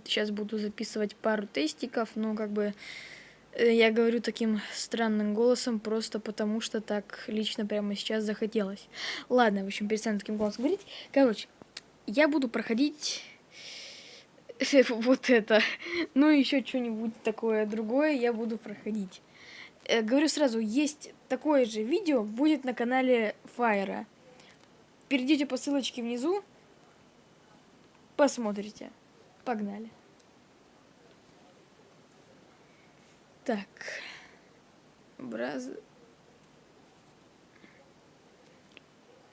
вот сейчас буду записывать пару тестиков, но как бы э, я говорю таким странным голосом, просто потому что так лично прямо сейчас захотелось. Ладно, в общем, перестану таким голосом говорить. Короче, я буду проходить вот это. Ну, еще что-нибудь такое другое я буду проходить. Э, говорю сразу, есть такое же видео, будет на канале Файра. Перейдите по ссылочке внизу, посмотрите. Погнали. Так. Браз...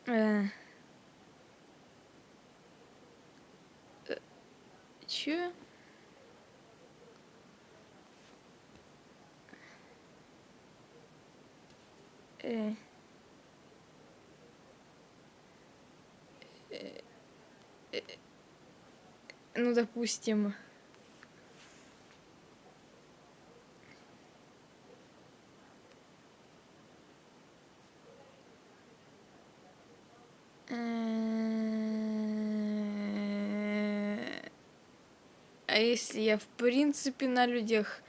Э... Че? Э. Э. Э. Ну, допустим... А если я в принципе на людях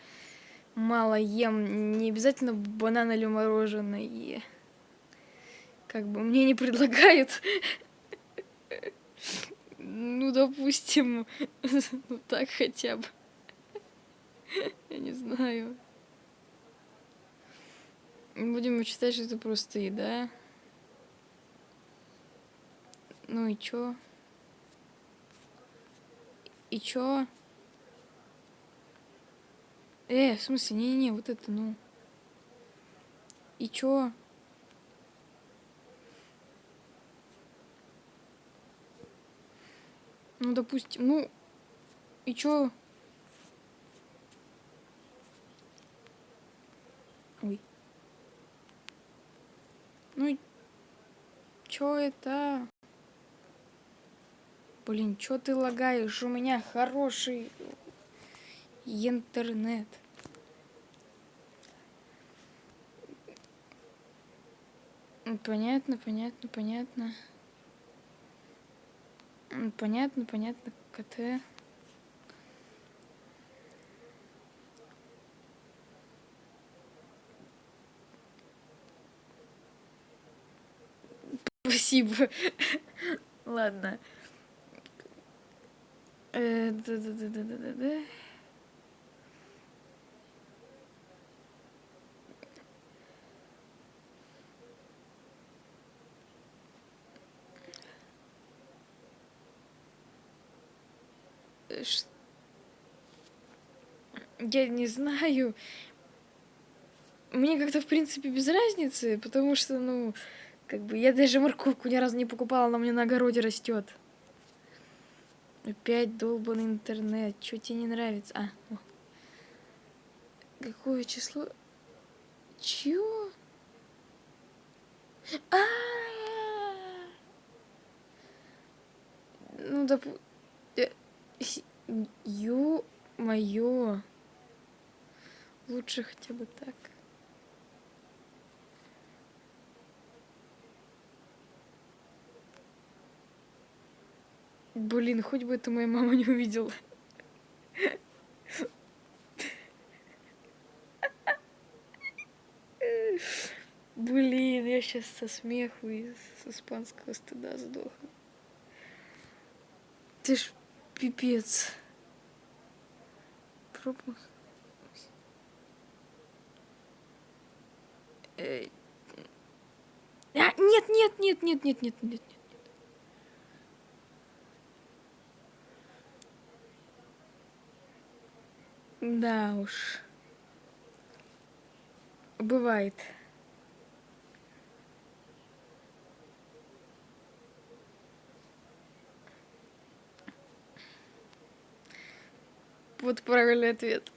мало ем, не обязательно банан или мороженое, как бы мне не предлагают. Ну, допустим, ну так хотя бы. Я не знаю. Будем считать, что это просто еда. Ну и чё? И чё? Э, в смысле, не-не-не, вот это, ну. И чё? Ну, допустим, ну, и чё? Ой. Ну, чё это? Блин, чё ты лагаешь? У меня хороший интернет. Понятно, понятно, понятно. Понятно, понятно, КТ. Спасибо. Ладно. Э, да-да-да-да-да-да. Я не знаю. Мне как-то, в принципе, без разницы, потому что, ну, как бы я даже морковку ни разу не покупала, она меня на огороде растет. Опять долбанный интернет. Что тебе не нравится? А, о. Какое число? Чего? А, -а, -а! Ну, доп... Ё-моё. Лучше хотя бы так. Блин, хоть бы это моя мама не увидела. Блин, я сейчас со смеху и с испанского стыда сдохну. Ты ж Пипец. Пропуск. А, нет, нет, нет, нет, нет, нет, нет, нет. Да уж. Бывает. Вот правильный ответ.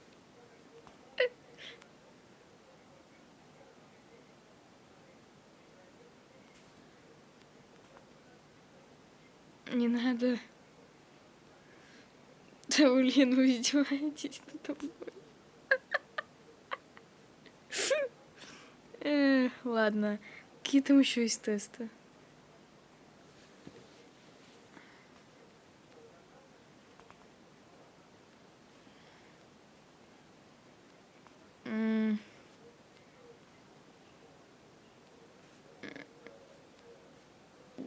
не надо. Да, блин, вы издеваетесь надо тобой. Ладно. Какие там еще есть тесты?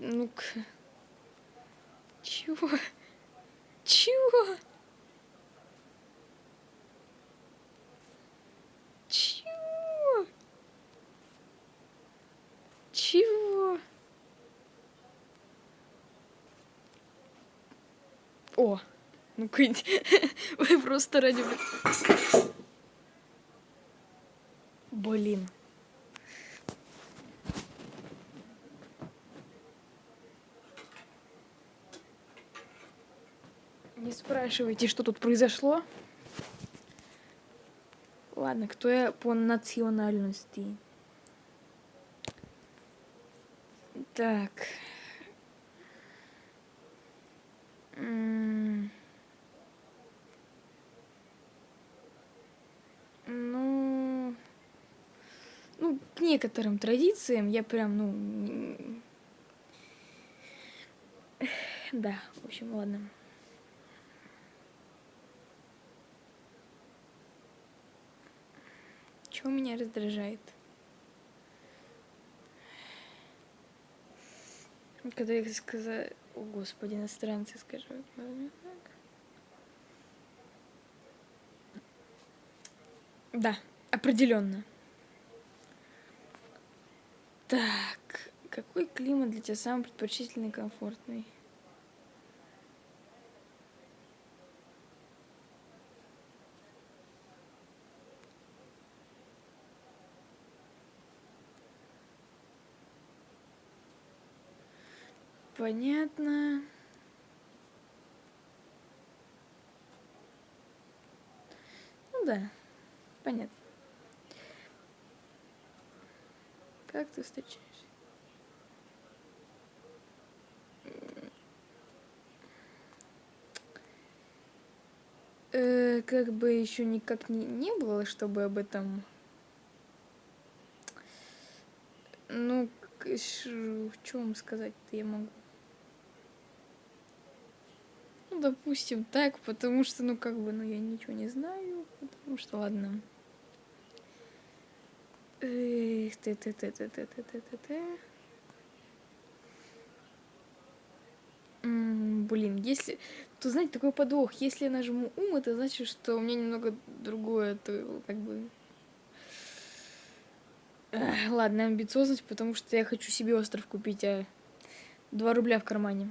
Ну-ка. Чего? Чего? Чего? Чего? О, ну-ка, вы просто ради... Блин. Не спрашивайте, что тут произошло. Ладно, кто я по национальности? Так. Ну, ну, к некоторым традициям я прям, ну, да, в общем, ладно. Чего меня раздражает? Когда их сказать... О, господи, иностранцы, скажу. Да, определенно. Так, какой климат для тебя самый предпочтительный и комфортный? Понятно. Ну да, понятно. Как ты встречаешь? Э, как бы еще никак не, не было, чтобы об этом... Ну, в чем сказать-то я могу? Ну, допустим, так, потому что, ну, как бы, ну, я ничего не знаю, потому что, ладно. Эх, ты ты ты ты ты ты ты ты ты Блин, если... То, знаете, такой подвох. Если я нажму ум, это значит, что у меня немного другое, то как бы... Эх, ладно, амбициозность, потому что я хочу себе остров купить, а 2 рубля в кармане.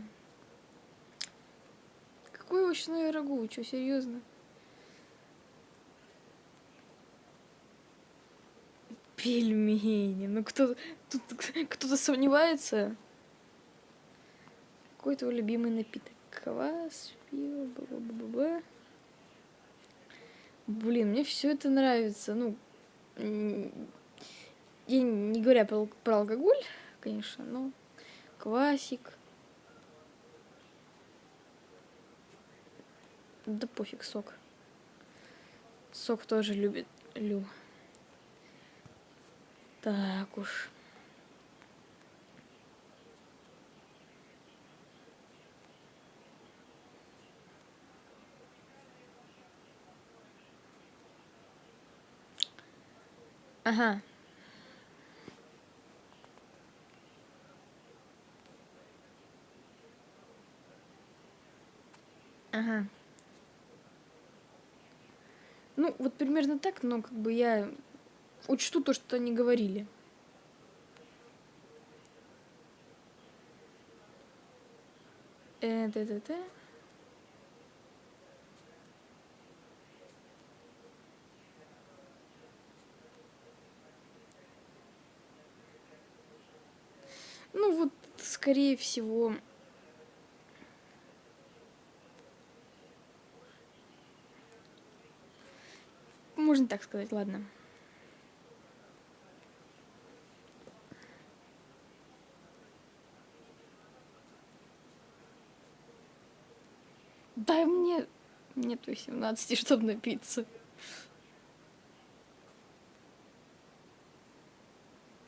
Овощное рагу? Чё, серьезно? Пельмени. Ну кто тут кто-то сомневается? Какой твой любимый напиток? Квас, пиво, бла-бла-бла-бла. Блин, мне все это нравится. Ну, я не говоря про, про алкоголь, конечно, но квасик. Да пофиг, сок. Сок тоже любит. Лю. Так уж. Ага. Ага. Ну, вот примерно так, но как бы я учту то, что они говорили. Э, т-т-т. Ну, вот, скорее всего... Можно так сказать, ладно. Дай мне... Нет 18, чтобы напиться.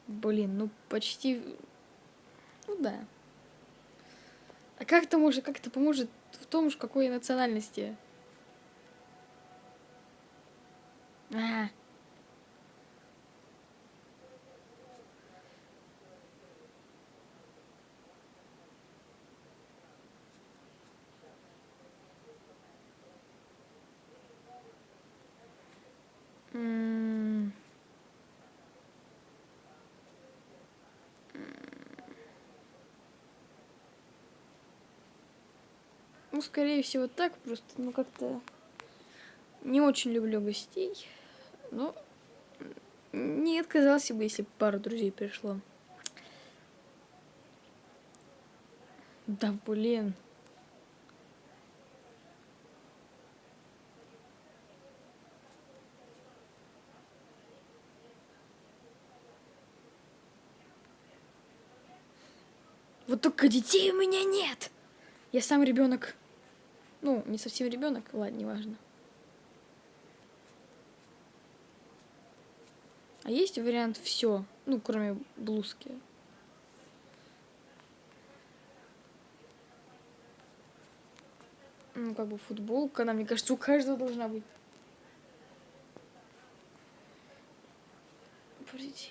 Блин, ну почти... Ну да. А как это может, как это поможет в том, ж, какой национальности? А. Ну, скорее всего, так просто, ну, как-то не очень люблю гостей. Но не отказался бы, если пару друзей пришло. Да, блин. Вот только детей у меня нет. Я сам ребенок. Ну, не совсем ребенок, ладно, неважно. А есть вариант все, ну, кроме блузки. Ну, как бы футболка, она, мне кажется, у каждого должна быть. Подождите.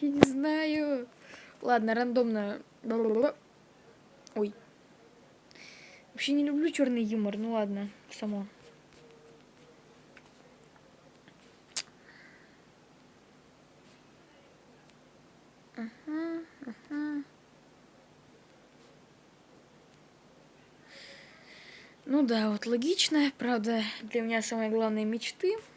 Я не знаю. Ладно, рандомно. Ой. Вообще не люблю черный юмор. Ну ладно, само. Ну да, вот логично. Правда, для меня самые главные мечты —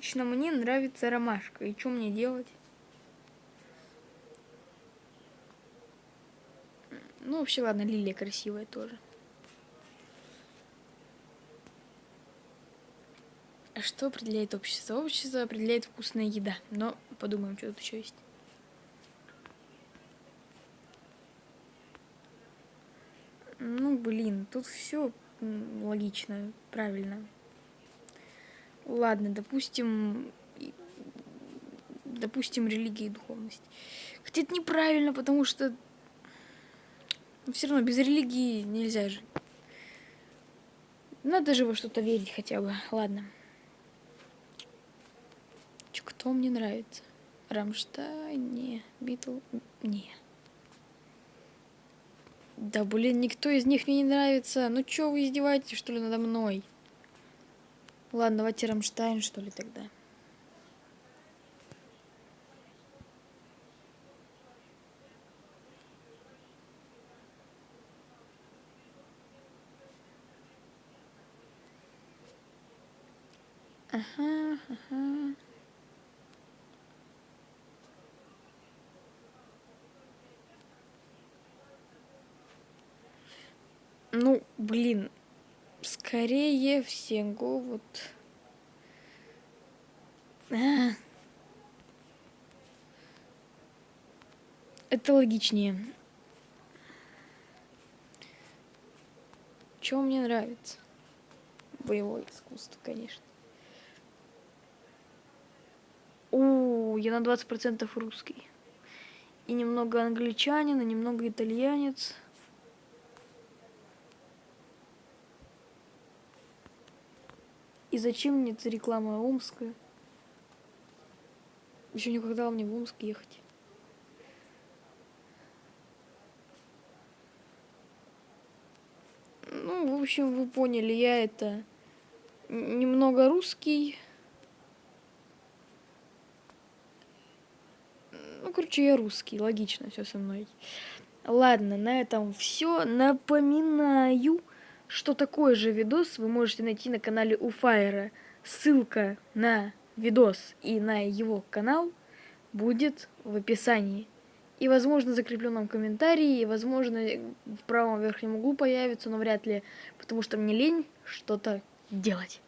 Лично мне нравится ромашка. И что мне делать? Ну, вообще, ладно, лилия красивая тоже. А что определяет общество? Общество определяет вкусная еда. Но подумаем, что тут еще есть. Ну, блин, тут все логично, правильно. Ладно, допустим, допустим, религия и духовность. Хотя это неправильно, потому что все равно без религии нельзя жить. Надо же во что-то верить хотя бы. Ладно. Кто мне нравится? Рамштайн? Не. Битл? Не. Да, блин, никто из них мне не нравится. Ну чё вы издеваетесь, что ли, надо мной? Ладно, давайте Рамштайн, что ли, тогда. Ага, ага. Ну, блин, Скорее всего, вот... А. Это логичнее. Что мне нравится? Боевое искусство, конечно. О, я на 20% русский. И немного англичанин, и немного итальянец. И зачем мне эта реклама омская? Еще никогда мне в Омск ехать. Ну, в общем, вы поняли, я это немного русский. Ну, короче, я русский, логично все со мной. Ладно, на этом все. Напоминаю, что такое же видос вы можете найти на канале у Фаера. Ссылка на видос и на его канал будет в описании. И, возможно, в закрепленном комментарии, и, возможно, в правом верхнем углу появится, но вряд ли, потому что мне лень что-то делать.